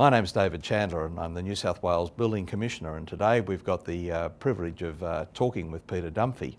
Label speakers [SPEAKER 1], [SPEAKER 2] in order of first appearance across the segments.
[SPEAKER 1] My name's David Chandler and I'm the New South Wales Building Commissioner and today we've got the uh, privilege of uh, talking with Peter Dunphy.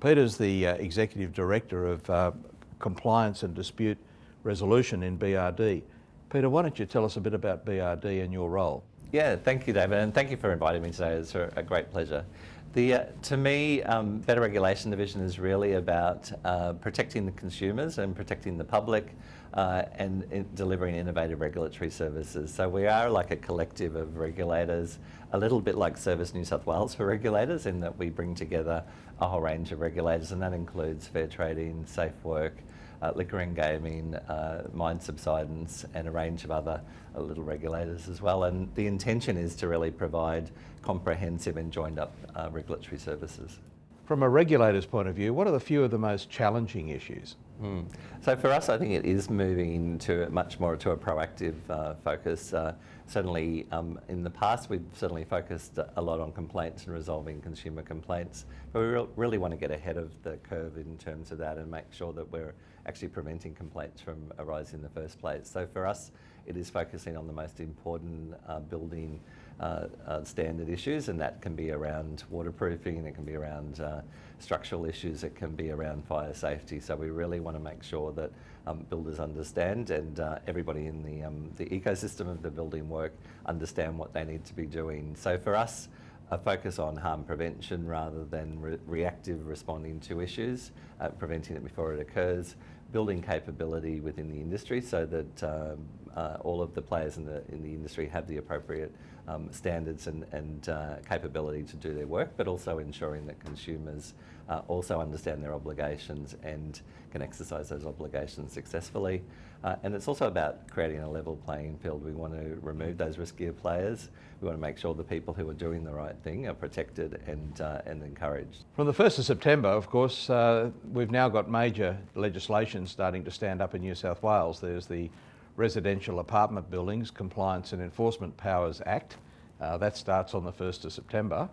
[SPEAKER 1] Peter's the uh, Executive Director of uh, Compliance and Dispute Resolution in BRD. Peter, why don't you tell us a bit about BRD and your role?
[SPEAKER 2] Yeah, thank you, David, and thank you for inviting me today. It's a great pleasure. The, uh, to me, um, Better Regulation Division is really about uh, protecting the consumers and protecting the public uh, and in delivering innovative regulatory services. So we are like a collective of regulators, a little bit like Service New South Wales for regulators in that we bring together a whole range of regulators and that includes fair trading, safe work, uh, liquor and gaming, uh, mine subsidence and a range of other uh, little regulators as well. And the intention is to really provide comprehensive and joined up uh, regulatory services.
[SPEAKER 1] From a regulator's point of view, what are the few of the most challenging issues?
[SPEAKER 2] Mm. So for us, I think it is moving to much more to a proactive uh, focus. Uh, certainly um, in the past, we've certainly focused a lot on complaints and resolving consumer complaints, but we re really want to get ahead of the curve in terms of that and make sure that we're actually preventing complaints from arising in the first place. So for us, it is focusing on the most important uh, building uh, uh, standard issues, and that can be around waterproofing, it can be around uh, structural issues, it can be around fire safety. So we really want to make sure that um, builders understand and uh, everybody in the, um, the ecosystem of the building work understand what they need to be doing. So for us, a focus on harm prevention rather than re reactive responding to issues, uh, preventing it before it occurs, building capability within the industry so that um, uh, all of the players in the, in the industry have the appropriate um, standards and, and uh, capability to do their work, but also ensuring that consumers uh, also understand their obligations and can exercise those obligations successfully. Uh, and it's also about creating a level playing field. We want to remove those riskier players. We want to make sure the people who are doing the right thing are protected and, uh, and encouraged.
[SPEAKER 1] From the 1st of September, of course, uh, we've now got major legislation starting to stand up in New South Wales. There's the Residential Apartment Buildings Compliance and Enforcement Powers Act. Uh, that starts on the 1st of September.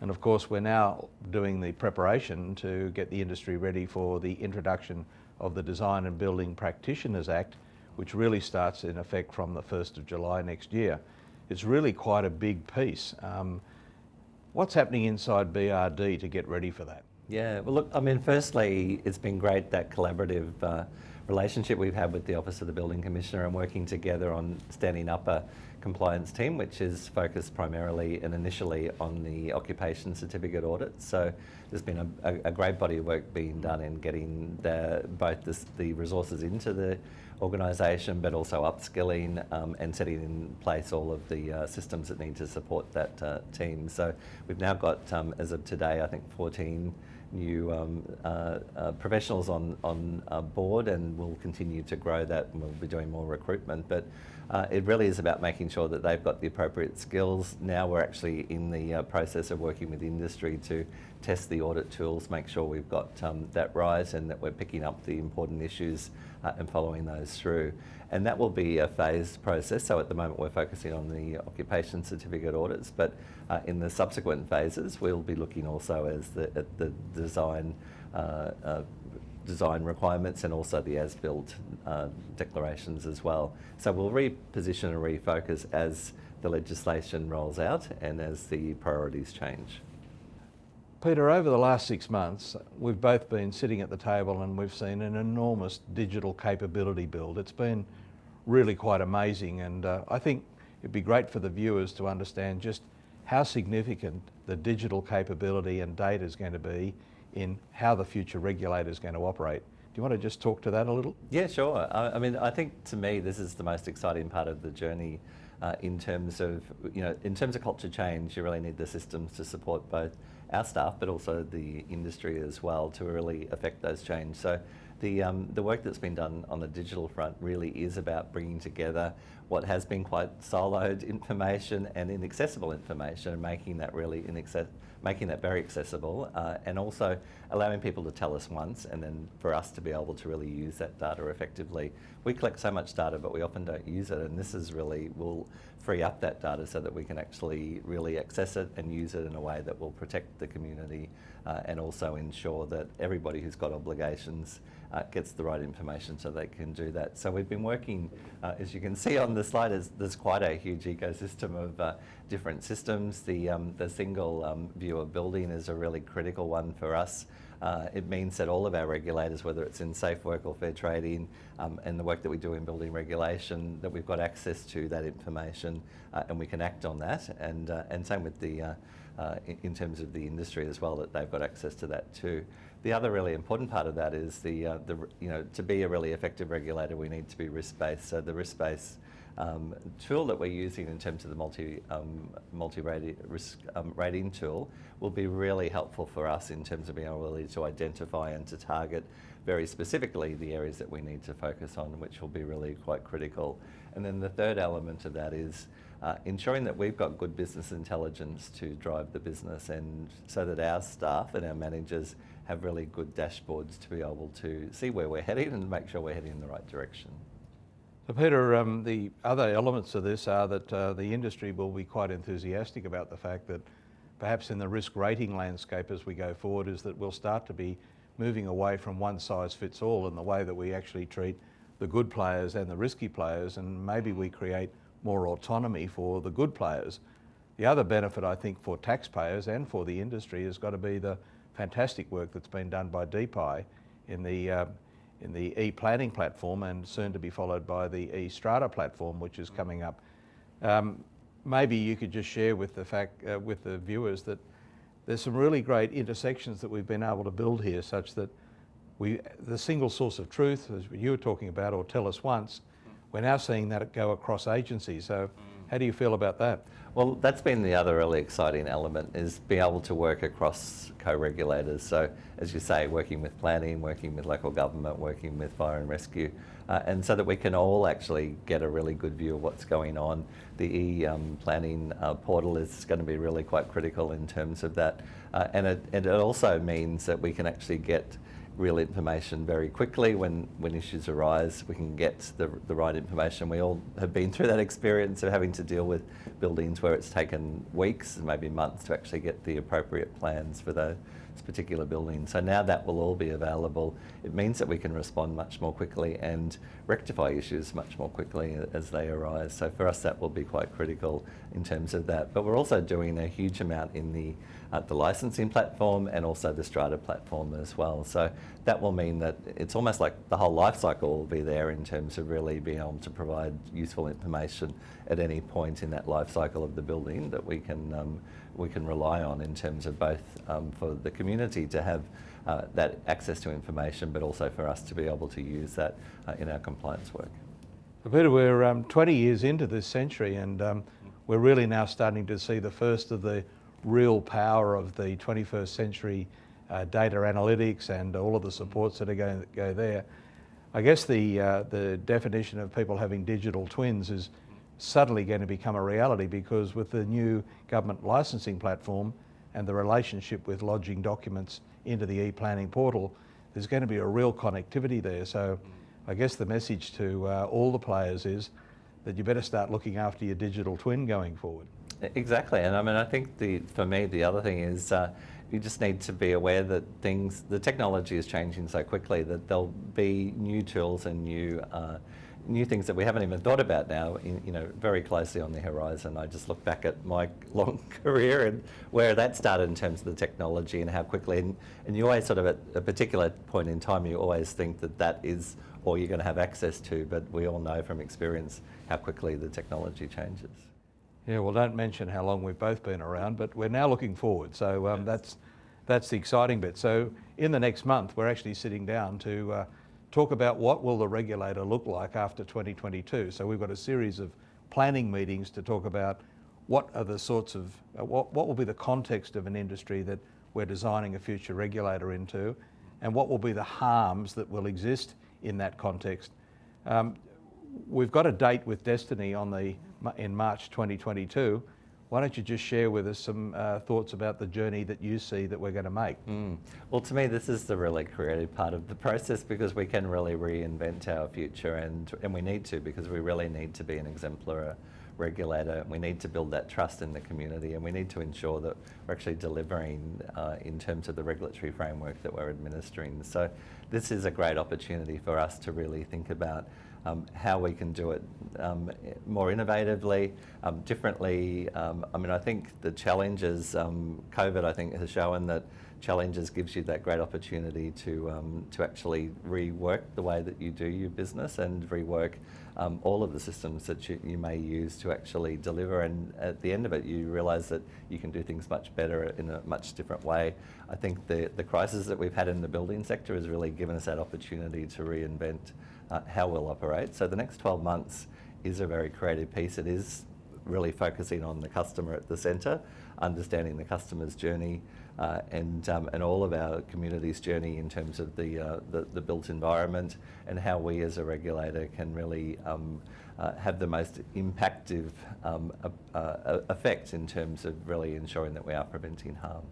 [SPEAKER 1] And of course, we're now doing the preparation to get the industry ready for the introduction of the Design and Building Practitioners Act, which really starts in effect from the 1st of July next year. It's really quite a big piece. Um, what's happening inside BRD to get ready for that?
[SPEAKER 2] Yeah, well look, I mean, firstly, it's been great that collaborative uh, relationship we've had with the Office of the Building Commissioner and working together on standing up a compliance team, which is focused primarily and initially on the occupation certificate audit. So there's been a, a, a great body of work being done in getting the, both the, the resources into the organisation, but also upskilling um, and setting in place all of the uh, systems that need to support that uh, team. So we've now got, um, as of today, I think 14 new um, uh, uh, professionals on, on uh, board and we'll continue to grow that and we'll be doing more recruitment. But uh, it really is about making sure that they've got the appropriate skills. Now we're actually in the uh, process of working with industry to test the audit tools, make sure we've got um, that right and that we're picking up the important issues uh, and following those through. And that will be a phased process. So at the moment we're focusing on the occupation certificate audits, but uh, in the subsequent phases we'll be looking also as the, at the design uh, uh, design requirements and also the as-built uh, declarations as well. So we'll reposition and refocus as the legislation rolls out and as the priorities change.
[SPEAKER 1] Peter, over the last six months, we've both been sitting at the table and we've seen an enormous digital capability build. It's been really quite amazing and uh, I think it'd be great for the viewers to understand just how significant the digital capability and data is going to be in how the future regulator is going to operate. Do you want to just talk to that a little?
[SPEAKER 2] Yeah, sure. I, I mean, I think to me this is the most exciting part of the journey uh, in terms of, you know, in terms of culture change, you really need the systems to support both our staff, but also the industry as well to really affect those change. So the, um, the work that's been done on the digital front really is about bringing together what has been quite siloed information and inaccessible information and making that really inaccessible making that very accessible uh, and also allowing people to tell us once and then for us to be able to really use that data effectively. We collect so much data but we often don't use it and this is really will free up that data so that we can actually really access it and use it in a way that will protect the community uh, and also ensure that everybody who's got obligations uh, gets the right information so they can do that. So we've been working, uh, as you can see on the slide, there's, there's quite a huge ecosystem of uh, different systems. The, um, the single um, view of building is a really critical one for us. Uh, it means that all of our regulators, whether it's in safe work or fair trading, um, and the work that we do in building regulation, that we've got access to that information uh, and we can act on that. And, uh, and same with the, in, terms of the industry as well, that they've got access to that too. The other really important part of that is the, uh, the you know, to be a really effective regulator, we need to be risk-based. So the risk-based um, tool that we're using in terms of the multi, um, multi-rating risk um, rating tool will be really helpful for us in terms of being able to identify and to target very specifically the areas that we need to focus on, which will be really quite critical. And then the third element of that is uh, ensuring that we've got good business intelligence to drive the business and so that our staff and our managers have really good dashboards to be able to see where we're heading and make sure we're heading in the right direction.
[SPEAKER 1] So Peter, um, the other elements of this are that uh, the industry will be quite enthusiastic about the fact that perhaps in the risk rating landscape as we go forward is that we'll start to be moving away from one size fits all in the way that we actually treat the good players and the risky players and maybe we create more autonomy for the good players. The other benefit I think for taxpayers and for the industry has got to be the fantastic work that's been done by DPI in the uh, in the e-planning platform and soon to be followed by the e-strata platform, which is coming up. Um, maybe you could just share with the fact, uh, with the viewers that there's some really great intersections that we've been able to build here such that we, the single source of truth, as you were talking about, or tell us once, we're now seeing that go across agencies. So how do you feel about that?
[SPEAKER 2] Well, that's been the other really exciting element is being able to work across co-regulators. So as you say, working with planning, working with local government, working with fire and rescue, uh, and so that we can all actually get a really good view of what's going on. The e-planning um, uh, portal is going to be really quite critical in terms of that. Uh, and, it, and it also means that we can actually get real information very quickly when, when issues arise. We can get the, the right information. We all have been through that experience of having to deal with buildings where it's taken weeks and maybe months to actually get the appropriate plans for those particular building. So now that will all be available. It means that we can respond much more quickly and rectify issues much more quickly as they arise. So for us that will be quite critical in terms of that. But we're also doing a huge amount in the uh, the licensing platform and also the Strata platform as well. So that will mean that it's almost like the whole life cycle will be there in terms of really being able to provide useful information at any point in that life cycle of the building that we can um, we can rely on in terms of both um, for the community to have uh, that access to information, but also for us to be able to use that uh, in our compliance work.
[SPEAKER 1] Peter, we're um, 20 years into this century and um, we're really now starting to see the first of the real power of the 21st century uh, data analytics and all of the supports that are going to go there. I guess the, uh, the definition of people having digital twins is suddenly going to become a reality because with the new government licensing platform and the relationship with lodging documents into the e-planning portal, there's going to be a real connectivity there. So I guess the message to uh, all the players is that you better start looking after your digital twin going forward.
[SPEAKER 2] Exactly, and I mean, I think the for me the other thing is uh, you just need to be aware that things, the technology is changing so quickly that there'll be new tools and new uh, new things that we haven't even thought about now, in, you know, very closely on the horizon. I just look back at my long career and where that started in terms of the technology and how quickly, and, and you always sort of at a particular point in time, you always think that that is all you're going to have access to, but we all know from experience how quickly the technology changes.
[SPEAKER 1] Yeah, well, don't mention how long we've both been around, but we're now looking forward. So um, yes. that's that's the exciting bit. So in the next month, we're actually sitting down to uh, talk about what will the regulator look like after 2022. So we've got a series of planning meetings to talk about what are the sorts of, uh, what, what will be the context of an industry that we're designing a future regulator into, and what will be the harms that will exist in that context. Um, we've got a date with Destiny on the in March 2022. Why don't you just share with us some uh, thoughts about the journey that you see that we're going to make?
[SPEAKER 2] Mm. Well, to me, this is the really creative part of the process because we can really reinvent our future and, and we need to because we really need to be an exemplar regulator, we need to build that trust in the community and we need to ensure that we're actually delivering uh, in terms of the regulatory framework that we're administering. So this is a great opportunity for us to really think about um, how we can do it um, more innovatively, um, differently. Um, I mean, I think the challenges, um, COVID, I think, has shown that challenges gives you that great opportunity to to actually rework the way that you do your business and rework um, all of the systems that you, you, may use to actually deliver. And at the end of it, you realise that you can do things much better in a much different way. I think the the crisis that we've had in the building sector has really given us that opportunity to reinvent uh, how we'll operate. So the next 12 months is a very creative piece. It is really focusing on the customer at the centre, understanding the customer's journey, uh, and, um, and all of our community's journey in terms of the, uh, the, the, built environment and how we as a regulator can really um, uh, have the most impactive um, uh, effect in terms of really ensuring that we are preventing harm.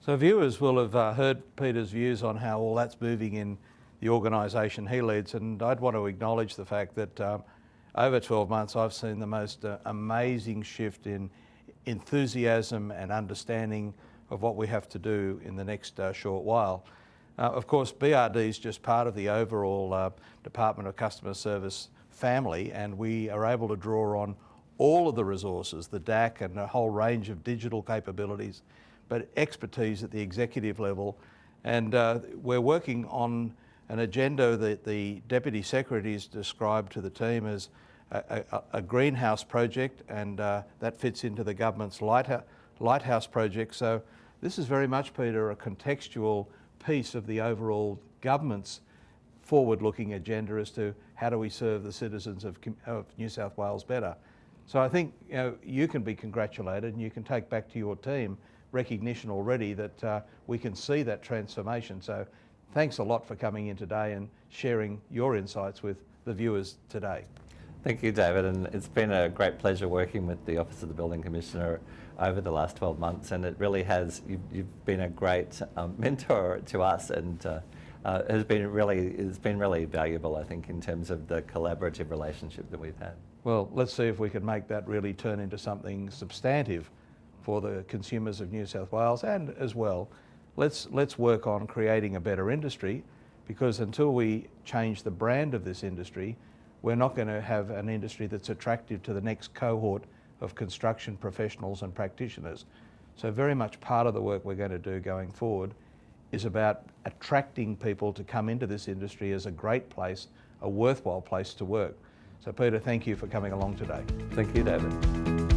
[SPEAKER 1] So viewers will have uh, heard Peter's views on how all that's moving in the organisation he leads and I'd want to acknowledge the fact that um, over 12 months I've seen the most uh, amazing shift in enthusiasm and understanding of what we have to do in the next uh, short while. Uh, of course, BRD is just part of the overall uh, Department of Customer Service family and we are able to draw on all of the resources, the DAC and a whole range of digital capabilities, but expertise at the executive level. And uh, we're working on an agenda that the Deputy Secretary has described to the team as a, a, a greenhouse project and uh, that fits into the government's lighthouse, lighthouse project. So this is very much, Peter, a contextual piece of the overall government's forward-looking agenda as to how do we serve the citizens of, of, New South Wales better. So I think you, know, you can be congratulated and you can take back to your team recognition already that uh, we can see that transformation. So thanks a lot for coming in today and sharing your insights with the viewers today.
[SPEAKER 2] Thank you, David, and it's been a great pleasure working with the Office of the Building Commissioner over the last 12 months, and it really has, you've, you've been a great um, mentor to us and uh, uh, has been really, it's been really valuable, I think, in terms of the collaborative relationship that we've had.
[SPEAKER 1] Well, let's see if we can make that really turn into something substantive for the consumers of New South Wales and as well, let's, let's work on creating a better industry because until we change the brand of this industry, we're not going to have an industry that's attractive to the next cohort of construction professionals and practitioners. So very much part of the work we're going to do going forward is about attracting people to come into this industry as a great place, a worthwhile place to work. So Peter, thank you for coming along today.
[SPEAKER 2] Thank you, David.